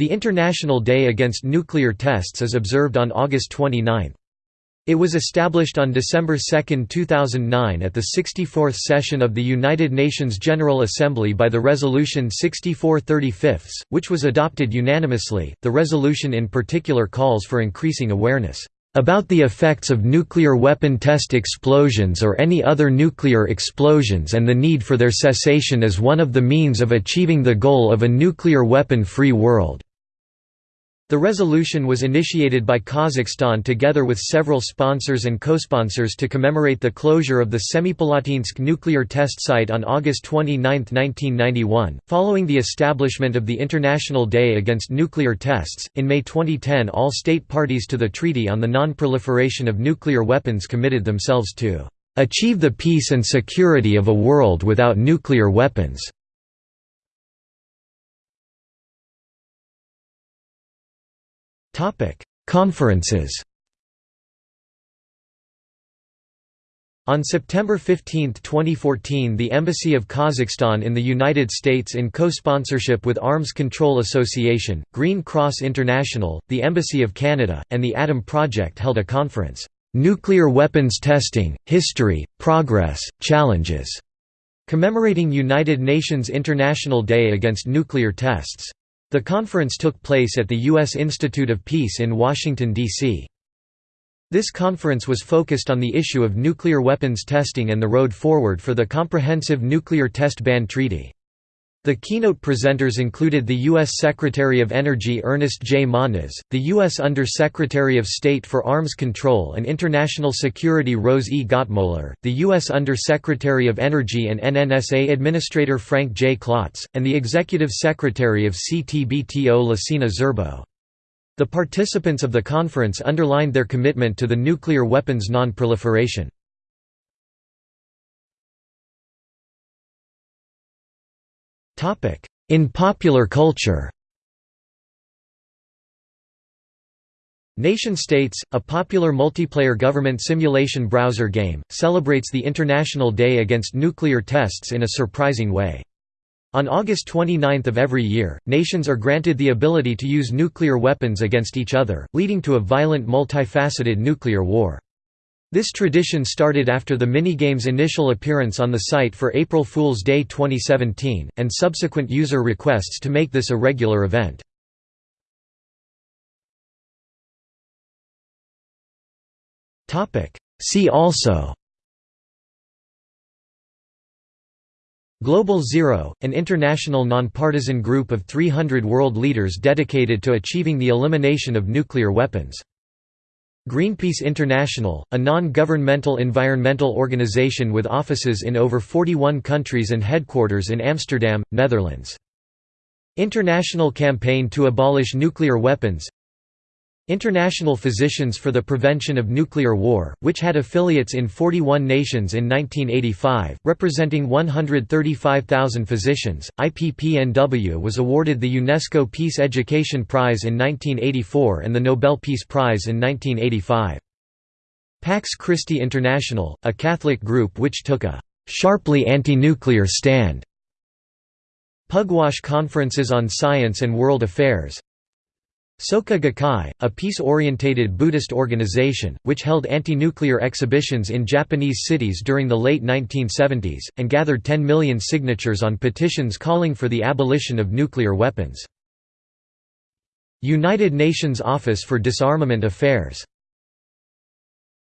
The International Day Against Nuclear Tests is observed on August 29. It was established on December 2, 2009 at the 64th session of the United Nations General Assembly by the Resolution 6435, which was adopted unanimously. The resolution in particular calls for increasing awareness about the effects of nuclear weapon test explosions or any other nuclear explosions and the need for their cessation as one of the means of achieving the goal of a nuclear weapon-free world. The resolution was initiated by Kazakhstan together with several sponsors and co-sponsors to commemorate the closure of the Semipalatinsk nuclear test site on August 29, 1991, following the establishment of the International Day Against Nuclear Tests. In May 2010, all state parties to the Treaty on the Non-Proliferation of Nuclear Weapons committed themselves to achieve the peace and security of a world without nuclear weapons. Conferences On September 15, 2014 the Embassy of Kazakhstan in the United States in co-sponsorship with Arms Control Association, Green Cross International, the Embassy of Canada, and the Atom Project held a conference, "'Nuclear Weapons Testing, History, Progress, Challenges' commemorating United Nations International Day Against Nuclear Tests. The conference took place at the U.S. Institute of Peace in Washington, D.C. This conference was focused on the issue of nuclear weapons testing and the road forward for the Comprehensive Nuclear Test Ban Treaty. The keynote presenters included the U.S. Secretary of Energy Ernest J. Moniz, the U.S. Under-Secretary of State for Arms Control and International Security Rose E. Gottemoeller, the U.S. Under-Secretary of Energy and NNSA Administrator Frank J. Klotz, and the Executive Secretary of CTBTO Lassina Zerbo. The participants of the conference underlined their commitment to the nuclear weapons non-proliferation. In popular culture Nation States, a popular multiplayer government simulation browser game, celebrates the International Day Against Nuclear Tests in a surprising way. On August 29 of every year, nations are granted the ability to use nuclear weapons against each other, leading to a violent multifaceted nuclear war. This tradition started after the minigame's initial appearance on the site for April Fool's Day 2017, and subsequent user requests to make this a regular event. See also Global Zero, an international nonpartisan group of 300 world leaders dedicated to achieving the elimination of nuclear weapons. Greenpeace International, a non-governmental environmental organization with offices in over 41 countries and headquarters in Amsterdam, Netherlands. International Campaign to Abolish Nuclear Weapons International Physicians for the Prevention of Nuclear War, which had affiliates in 41 nations in 1985, representing 135,000 physicians, IPPNW was awarded the UNESCO Peace Education Prize in 1984 and the Nobel Peace Prize in 1985. Pax Christi International, a Catholic group which took a «sharply anti-nuclear stand» Pugwash Conferences on Science and World Affairs Soka Gakkai, a peace-orientated Buddhist organization, which held anti-nuclear exhibitions in Japanese cities during the late 1970s, and gathered 10 million signatures on petitions calling for the abolition of nuclear weapons. United Nations Office for Disarmament Affairs